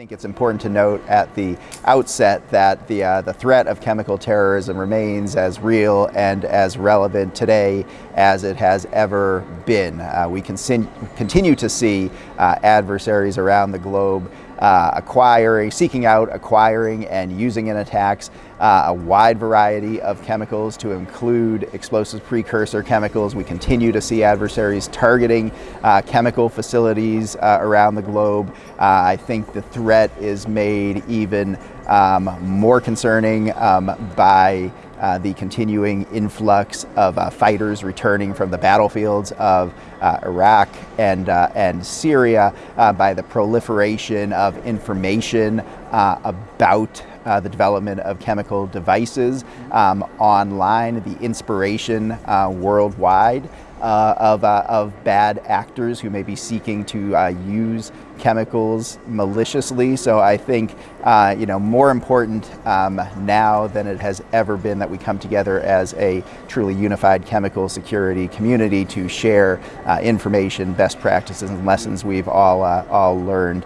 think it's important to note at the outset that the, uh, the threat of chemical terrorism remains as real and as relevant today as it has ever been. Uh, we continue to see uh, adversaries around the globe uh, acquiring, seeking out, acquiring, and using in attacks uh, a wide variety of chemicals to include explosive precursor chemicals. We continue to see adversaries targeting uh, chemical facilities uh, around the globe. Uh, I think the threat is made even um, more concerning um, by uh, the continuing influx of uh, fighters returning from the battlefields of uh, Iraq and, uh, and Syria, uh, by the proliferation of information uh, about the development of chemical devices um, online, the inspiration worldwide uh, of, uh, of bad actors who may be seeking to uh, use chemicals maliciously. So I think, uh, you know, more important um, now than it has ever been that we come together as a truly unified chemical security community to share uh, information, best practices, and lessons we've all, uh, all learned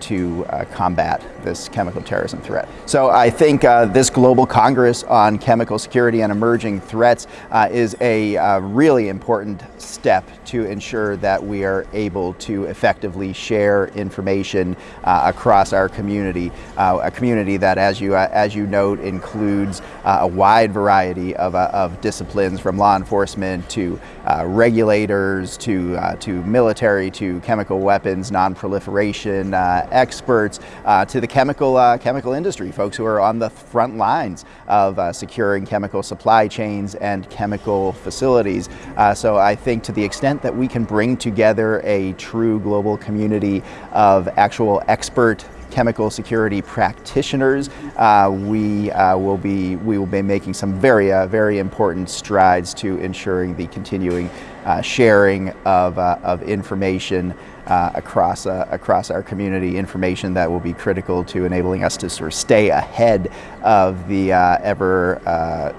to combat this chemical terrorism threat. So I think this Global Congress on Chemical Security and Emerging Threats is a really important important step to ensure that we are able to effectively share information uh, across our community, uh, a community that, as you, uh, as you note, includes uh, a wide variety of, uh, of disciplines from law enforcement to uh, regulators to, to military to chemical weapons, non-proliferation experts to the chemical, chemical industry, folks who are on the front lines of securing chemical supply chains and chemical facilities. so I think to the extent that we can bring together a true global community of actual expert chemical security practitioners, uh, we uh, will be we will be making some very uh, very important strides to ensuring the continuing uh, sharing of, uh, of information uh, across across our community, information that will be critical to enabling us to sort of stay ahead of the ever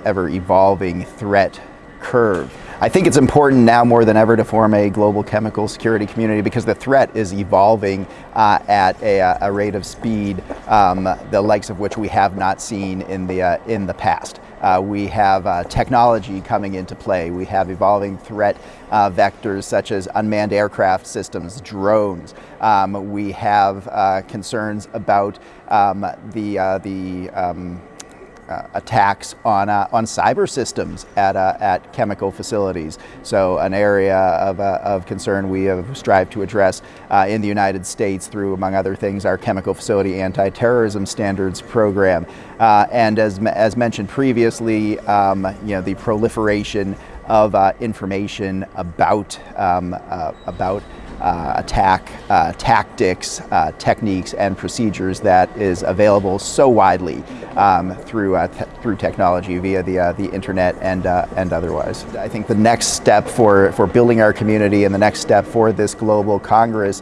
ever evolving threat curve. I think it's important now more than ever to form a global chemical security community because the threat is evolving uh, at a, a, rate of speed um, the likes of which we have not seen in the, uh, in the past. Uh, we have uh, technology coming into play. We have evolving threat uh, vectors such as unmanned aircraft systems, drones. Um, we have uh, concerns about um, the, the um, uh, attacks on, uh, on cyber systems at, uh, at chemical facilities. So an area of, uh, of concern we have strived to address uh, in the United States through, among other things, our chemical facility anti-terrorism standards program. And as, as mentioned previously, um, you know, the proliferation of information about, um, about uh, attack uh, tactics, uh, techniques, and procedures that is available so widely um, through uh, through technology via the uh, the internet and uh, and otherwise. I think the next step for for building our community and the next step for this global Congress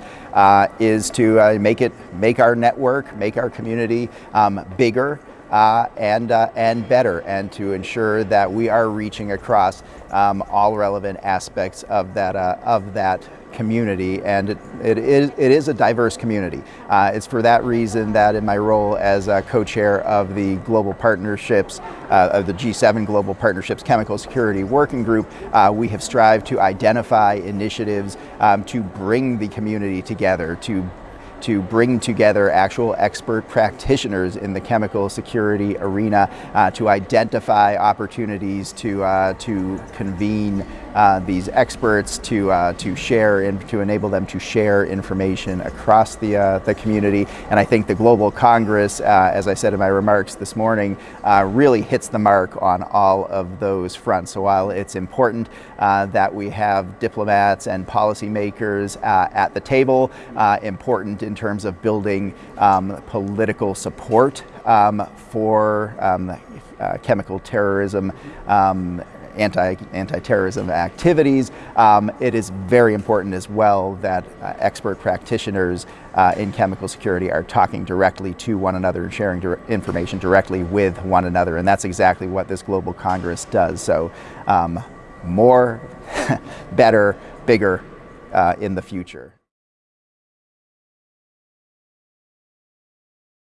is to make it make our network, make our community um, bigger. Uh, and, uh, and better, and to ensure that we are reaching across um, all relevant aspects of that, uh, of that community, and it, it, is, it is a diverse community. Uh, it's for that reason that in my role as co-chair of the Global Partnerships, uh, of the G7 Global Partnerships Chemical Security Working Group, uh, we have strived to identify initiatives um, to bring the community together, to to bring together actual expert practitioners in the chemical security arena uh, to identify opportunities to, uh, to convene uh, these experts to, uh, to share and to enable them to share information across the, uh, the community. And I think the Global Congress, as I said in my remarks this morning, really hits the mark on all of those fronts. So while it's important that we have diplomats and policymakers at the table, important in terms of building um, political support um, for um, uh, chemical terrorism um, anti, anti-terrorism activities. Um, it is very important as well that uh, expert practitioners uh, in chemical security are talking directly to one another and sharing information directly with one another. And that's exactly what this Global Congress does. So um, more, better, bigger uh, in the future.